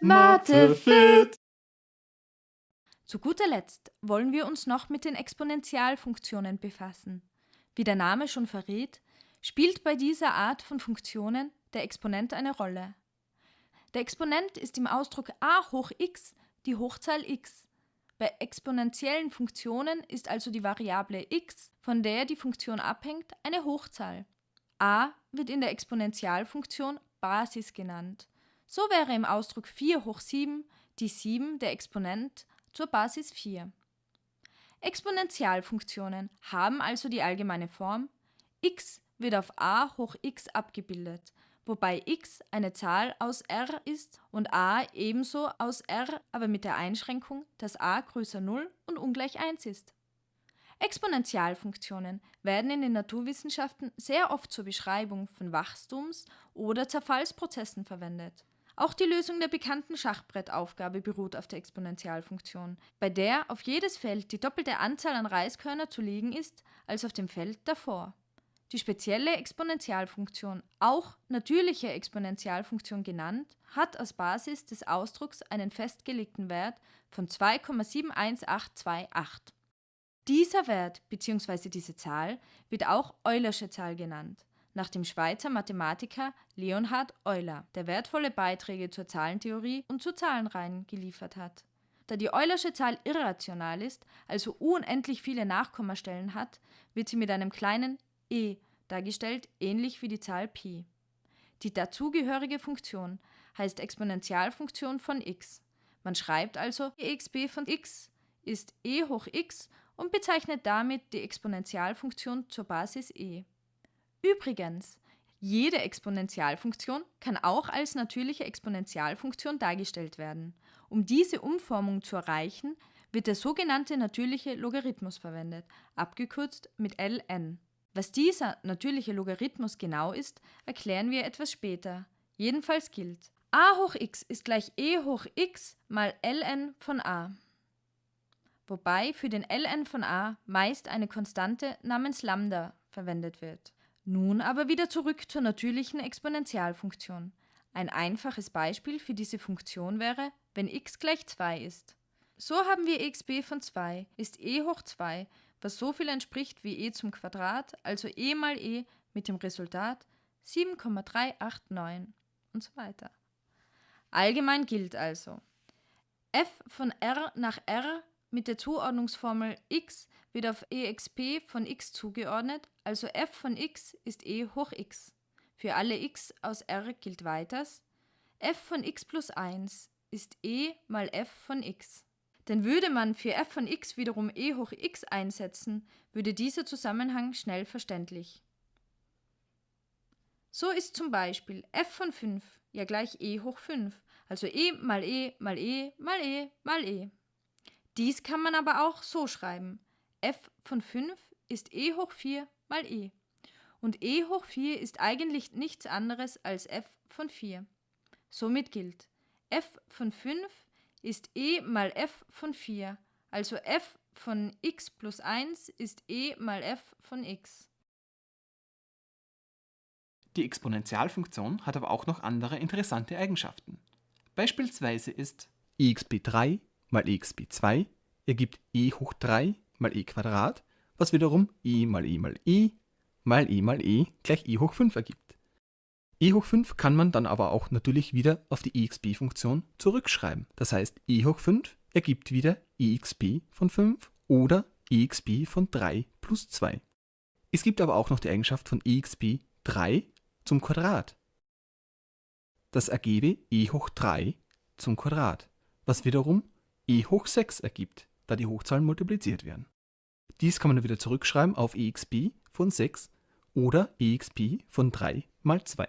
Mathe fit! Zu guter Letzt wollen wir uns noch mit den Exponentialfunktionen befassen. Wie der Name schon verrät, spielt bei dieser Art von Funktionen der Exponent eine Rolle. Der Exponent ist im Ausdruck a hoch x die Hochzahl x. Bei exponentiellen Funktionen ist also die Variable x, von der die Funktion abhängt, eine Hochzahl. a wird in der Exponentialfunktion Basis genannt. So wäre im Ausdruck 4 hoch 7 die 7 der Exponent zur Basis 4. Exponentialfunktionen haben also die allgemeine Form x wird auf a hoch x abgebildet, wobei x eine Zahl aus r ist und a ebenso aus r, aber mit der Einschränkung, dass a größer 0 und ungleich 1 ist. Exponentialfunktionen werden in den Naturwissenschaften sehr oft zur Beschreibung von Wachstums- oder Zerfallsprozessen verwendet. Auch die Lösung der bekannten Schachbrettaufgabe beruht auf der Exponentialfunktion, bei der auf jedes Feld die doppelte Anzahl an Reiskörner zu legen ist als auf dem Feld davor. Die spezielle Exponentialfunktion, auch natürliche Exponentialfunktion genannt, hat als Basis des Ausdrucks einen festgelegten Wert von 2,71828. Dieser Wert bzw. diese Zahl wird auch Eulersche Zahl genannt, nach dem Schweizer Mathematiker Leonhard Euler, der wertvolle Beiträge zur Zahlentheorie und zu Zahlenreihen geliefert hat. Da die Eulersche Zahl irrational ist, also unendlich viele Nachkommastellen hat, wird sie mit einem kleinen e dargestellt, ähnlich wie die Zahl Pi. Die dazugehörige Funktion heißt Exponentialfunktion von x. Man schreibt also exp von x ist e hoch x und bezeichnet damit die Exponentialfunktion zur Basis e. Übrigens, jede Exponentialfunktion kann auch als natürliche Exponentialfunktion dargestellt werden. Um diese Umformung zu erreichen, wird der sogenannte natürliche Logarithmus verwendet, abgekürzt mit ln. Was dieser natürliche Logarithmus genau ist, erklären wir etwas später. Jedenfalls gilt, a hoch x ist gleich e hoch x mal ln von a. Wobei für den ln von a meist eine Konstante namens Lambda verwendet wird. Nun aber wieder zurück zur natürlichen Exponentialfunktion. Ein einfaches Beispiel für diese Funktion wäre, wenn x gleich 2 ist. So haben wir exp von 2 ist e hoch 2 was so viel entspricht wie e zum Quadrat, also e mal e mit dem Resultat 7,389 und so weiter. Allgemein gilt also, f von r nach r mit der Zuordnungsformel x wird auf exp von x zugeordnet, also f von x ist e hoch x. Für alle x aus r gilt weiters, f von x plus 1 ist e mal f von x. Denn würde man für f von x wiederum e hoch x einsetzen, würde dieser Zusammenhang schnell verständlich. So ist zum Beispiel f von 5 ja gleich e hoch 5, also e mal e mal e mal e mal e. Dies kann man aber auch so schreiben. f von 5 ist e hoch 4 mal e. Und e hoch 4 ist eigentlich nichts anderes als f von 4. Somit gilt, f von 5 ist e mal f von 4, also f von x plus 1 ist e mal f von x. Die Exponentialfunktion hat aber auch noch andere interessante Eigenschaften. Beispielsweise ist exp3 mal exp2 ergibt e hoch 3 mal e Quadrat, was wiederum e mal e mal e mal e mal e gleich e hoch 5 ergibt e hoch 5 kann man dann aber auch natürlich wieder auf die exp-Funktion zurückschreiben. Das heißt, e hoch 5 ergibt wieder exp von 5 oder exp von 3 plus 2. Es gibt aber auch noch die Eigenschaft von exp 3 zum Quadrat. Das ergebe e hoch 3 zum Quadrat, was wiederum e hoch 6 ergibt, da die Hochzahlen multipliziert werden. Dies kann man wieder zurückschreiben auf exp von 6 oder exp von 3 mal 2.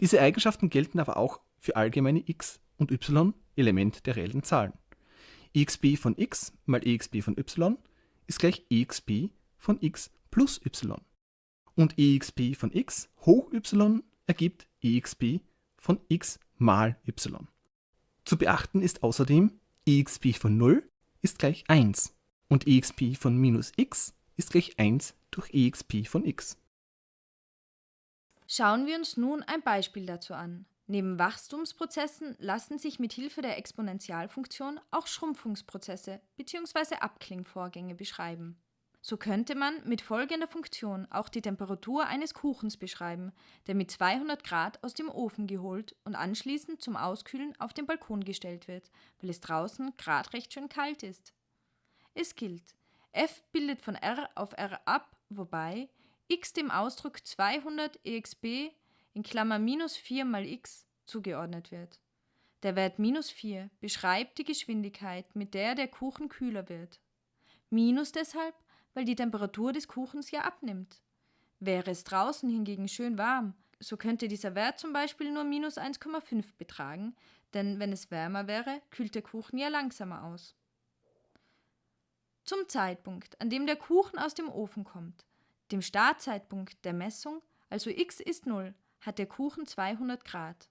Diese Eigenschaften gelten aber auch für allgemeine x und y Elemente der reellen Zahlen. exp von x mal exp von y ist gleich exp von x plus y. Und exp von x hoch y ergibt exp von x mal y. Zu beachten ist außerdem, exp von 0 ist gleich 1 und exp von minus x ist gleich 1 durch exp von x. Schauen wir uns nun ein Beispiel dazu an. Neben Wachstumsprozessen lassen sich mit Hilfe der Exponentialfunktion auch Schrumpfungsprozesse bzw. Abklingvorgänge beschreiben. So könnte man mit folgender Funktion auch die Temperatur eines Kuchens beschreiben, der mit 200 Grad aus dem Ofen geholt und anschließend zum Auskühlen auf den Balkon gestellt wird, weil es draußen gerade recht schön kalt ist. Es gilt, f bildet von r auf r ab, wobei x dem Ausdruck 200 exp in Klammer minus 4 mal x zugeordnet wird. Der Wert minus 4 beschreibt die Geschwindigkeit, mit der der Kuchen kühler wird. Minus deshalb, weil die Temperatur des Kuchens ja abnimmt. Wäre es draußen hingegen schön warm, so könnte dieser Wert zum Beispiel nur minus 1,5 betragen, denn wenn es wärmer wäre, kühlt der Kuchen ja langsamer aus. Zum Zeitpunkt, an dem der Kuchen aus dem Ofen kommt, dem Startzeitpunkt der Messung, also x ist 0, hat der Kuchen 200 Grad.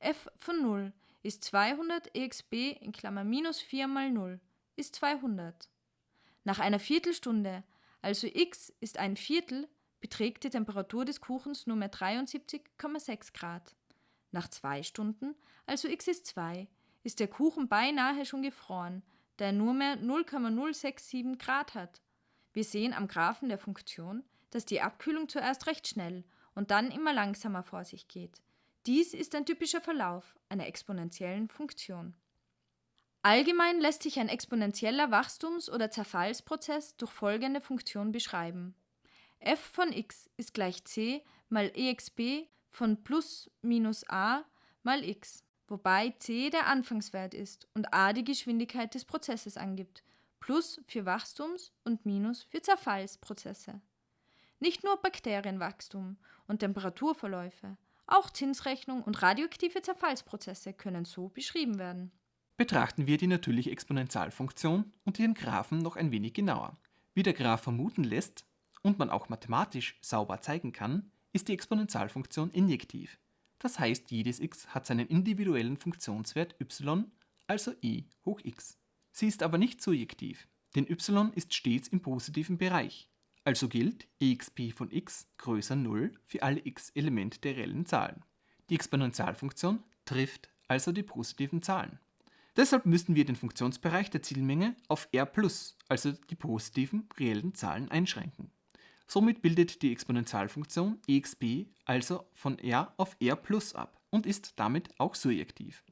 f von 0 ist 200 exp in Klammer minus 4 mal 0 ist 200. Nach einer Viertelstunde, also x ist ein Viertel, beträgt die Temperatur des Kuchens nur mehr 73,6 Grad. Nach zwei Stunden, also x ist 2, ist der Kuchen beinahe schon gefroren, da er nur mehr 0,067 Grad hat. Wir sehen am Graphen der Funktion, dass die Abkühlung zuerst recht schnell und dann immer langsamer vor sich geht. Dies ist ein typischer Verlauf einer exponentiellen Funktion. Allgemein lässt sich ein exponentieller Wachstums- oder Zerfallsprozess durch folgende Funktion beschreiben. f von x ist gleich c mal exp von plus minus a mal x, wobei c der Anfangswert ist und a die Geschwindigkeit des Prozesses angibt, plus für Wachstums- und minus für Zerfallsprozesse. Nicht nur Bakterienwachstum und Temperaturverläufe, auch Zinsrechnung und radioaktive Zerfallsprozesse können so beschrieben werden. Betrachten wir die natürliche Exponentialfunktion und ihren Graphen noch ein wenig genauer. Wie der Graph vermuten lässt und man auch mathematisch sauber zeigen kann, ist die Exponentialfunktion injektiv. Das heißt, jedes x hat seinen individuellen Funktionswert y, also e hoch x. Sie ist aber nicht surjektiv, denn y ist stets im positiven Bereich. Also gilt exp von x größer 0 für alle x Elemente der reellen Zahlen. Die Exponentialfunktion trifft also die positiven Zahlen. Deshalb müssen wir den Funktionsbereich der Zielmenge auf r+, also die positiven reellen Zahlen einschränken. Somit bildet die Exponentialfunktion exp also von r auf r ab und ist damit auch surjektiv.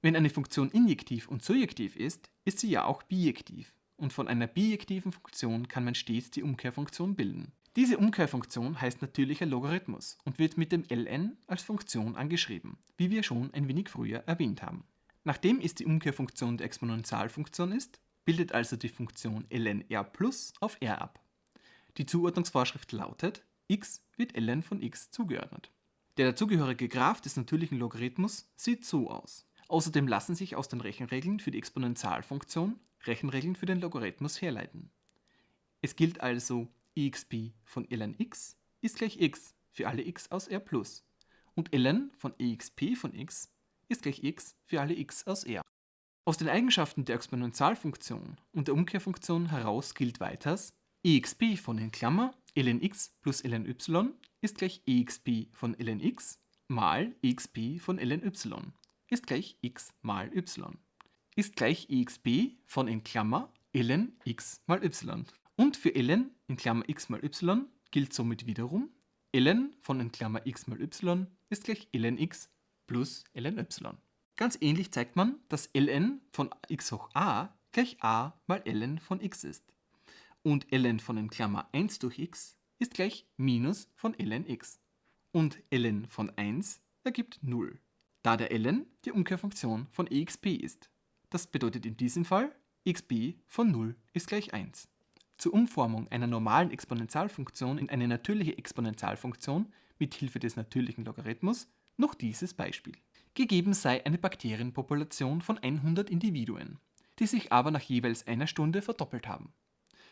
Wenn eine Funktion injektiv und surjektiv ist, ist sie ja auch bijektiv und von einer bijektiven Funktion kann man stets die Umkehrfunktion bilden. Diese Umkehrfunktion heißt natürlicher Logarithmus und wird mit dem ln als Funktion angeschrieben, wie wir schon ein wenig früher erwähnt haben. Nachdem es die Umkehrfunktion der Exponentialfunktion ist, bildet also die Funktion ln r plus auf r ab. Die Zuordnungsvorschrift lautet, x wird ln von x zugeordnet. Der dazugehörige Graph des natürlichen Logarithmus sieht so aus. Außerdem lassen sich aus den Rechenregeln für die Exponentialfunktion Rechenregeln für den Logarithmus herleiten. Es gilt also exp von ln x ist gleich x für alle x aus r plus und ln von exp von x ist gleich x für alle x aus r. Aus den Eigenschaften der Exponentialfunktion und der Umkehrfunktion heraus gilt weiters exp von in Klammer ln x plus ln y ist gleich exp von ln x mal exp von ln y ist gleich x mal y ist gleich exp von in Klammer ln x mal y. Und für ln in Klammer x mal y gilt somit wiederum ln von in Klammer x mal y ist gleich ln x plus ln y. Ganz ähnlich zeigt man, dass ln von x hoch a gleich a mal ln von x ist. Und ln von in Klammer 1 durch x ist gleich minus von ln x. Und ln von 1 ergibt 0, da der ln die Umkehrfunktion von exp ist. Das bedeutet in diesem Fall, xb von 0 ist gleich 1. Zur Umformung einer normalen Exponentialfunktion in eine natürliche Exponentialfunktion mit Hilfe des natürlichen Logarithmus noch dieses Beispiel. Gegeben sei eine Bakterienpopulation von 100 Individuen, die sich aber nach jeweils einer Stunde verdoppelt haben.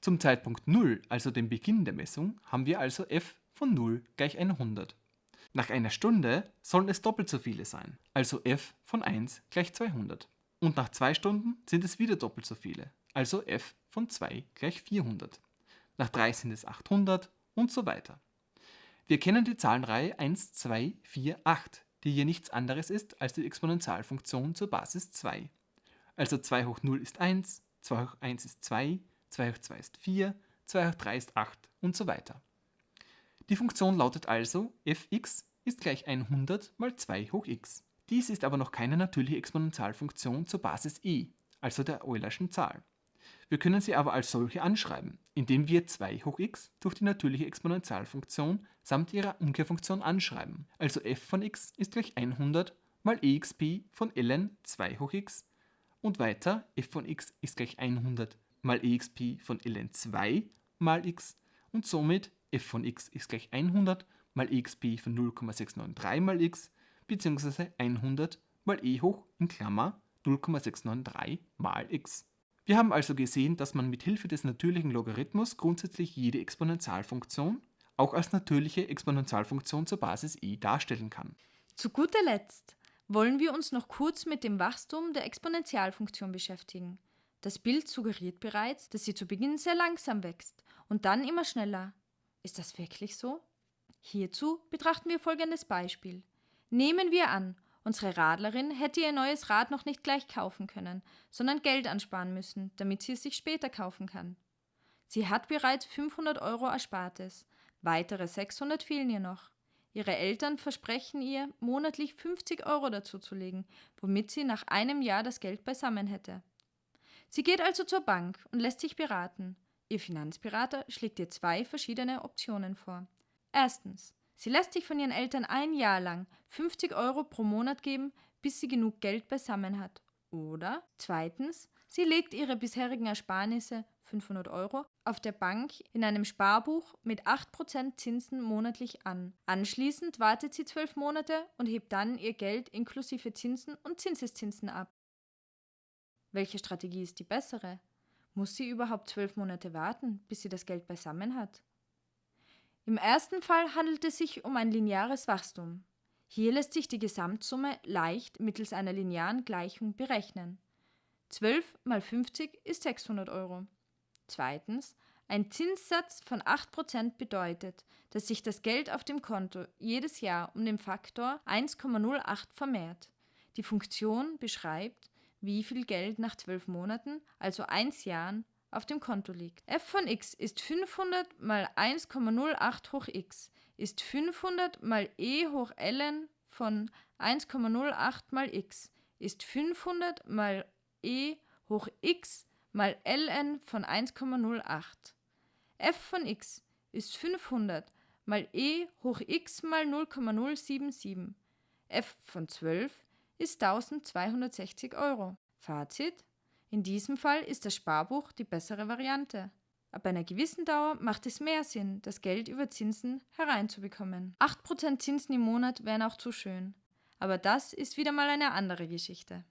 Zum Zeitpunkt 0, also dem Beginn der Messung, haben wir also f von 0 gleich 100. Nach einer Stunde sollen es doppelt so viele sein, also f von 1 gleich 200. Und nach zwei Stunden sind es wieder doppelt so viele, also f von 2 gleich 400. Nach 3 sind es 800 und so weiter. Wir kennen die Zahlenreihe 1, 2, 4, 8, die hier nichts anderes ist als die Exponentialfunktion zur Basis 2. Also 2 hoch 0 ist 1, 2 hoch 1 ist 2, 2 hoch 2 ist 4, 2 hoch 3 ist 8 und so weiter. Die Funktion lautet also fx ist gleich 100 mal 2 hoch x. Dies ist aber noch keine natürliche Exponentialfunktion zur Basis e, also der Eulerschen Zahl. Wir können sie aber als solche anschreiben, indem wir 2 hoch x durch die natürliche Exponentialfunktion samt ihrer Umkehrfunktion anschreiben. Also f von x ist gleich 100 mal exp von ln 2 hoch x und weiter f von x ist gleich 100 mal exp von ln 2 mal x und somit f von x ist gleich 100 mal exp von 0,693 mal x bzw. 100 mal e hoch in Klammer 0,693 mal x. Wir haben also gesehen, dass man mit Hilfe des natürlichen Logarithmus grundsätzlich jede Exponentialfunktion auch als natürliche Exponentialfunktion zur Basis e darstellen kann. Zu guter Letzt wollen wir uns noch kurz mit dem Wachstum der Exponentialfunktion beschäftigen. Das Bild suggeriert bereits, dass sie zu Beginn sehr langsam wächst und dann immer schneller. Ist das wirklich so? Hierzu betrachten wir folgendes Beispiel. Nehmen wir an, unsere Radlerin hätte ihr neues Rad noch nicht gleich kaufen können, sondern Geld ansparen müssen, damit sie es sich später kaufen kann. Sie hat bereits 500 Euro Erspartes, weitere 600 fehlen ihr noch. Ihre Eltern versprechen ihr, monatlich 50 Euro dazuzulegen, womit sie nach einem Jahr das Geld beisammen hätte. Sie geht also zur Bank und lässt sich beraten. Ihr Finanzberater schlägt ihr zwei verschiedene Optionen vor. Erstens. Sie lässt sich von ihren Eltern ein Jahr lang 50 Euro pro Monat geben, bis sie genug Geld beisammen hat. Oder zweitens, sie legt ihre bisherigen Ersparnisse 500 Euro auf der Bank in einem Sparbuch mit 8% Zinsen monatlich an. Anschließend wartet sie zwölf Monate und hebt dann ihr Geld inklusive Zinsen und Zinseszinsen ab. Welche Strategie ist die bessere? Muss sie überhaupt zwölf Monate warten, bis sie das Geld beisammen hat? Im ersten Fall handelt es sich um ein lineares Wachstum. Hier lässt sich die Gesamtsumme leicht mittels einer linearen Gleichung berechnen. 12 mal 50 ist 600 Euro. Zweitens, ein Zinssatz von 8% bedeutet, dass sich das Geld auf dem Konto jedes Jahr um den Faktor 1,08 vermehrt. Die Funktion beschreibt, wie viel Geld nach 12 Monaten, also 1 Jahren, auf dem Konto liegt. f von x ist 500 mal 1,08 hoch x ist 500 mal e hoch ln von 1,08 mal x ist 500 mal e hoch x mal ln von 1,08. f von x ist 500 mal e hoch x mal 0,077. f von 12 ist 1260 Euro. Fazit in diesem Fall ist das Sparbuch die bessere Variante. Ab einer gewissen Dauer macht es mehr Sinn, das Geld über Zinsen hereinzubekommen. 8% Zinsen im Monat wären auch zu schön. Aber das ist wieder mal eine andere Geschichte.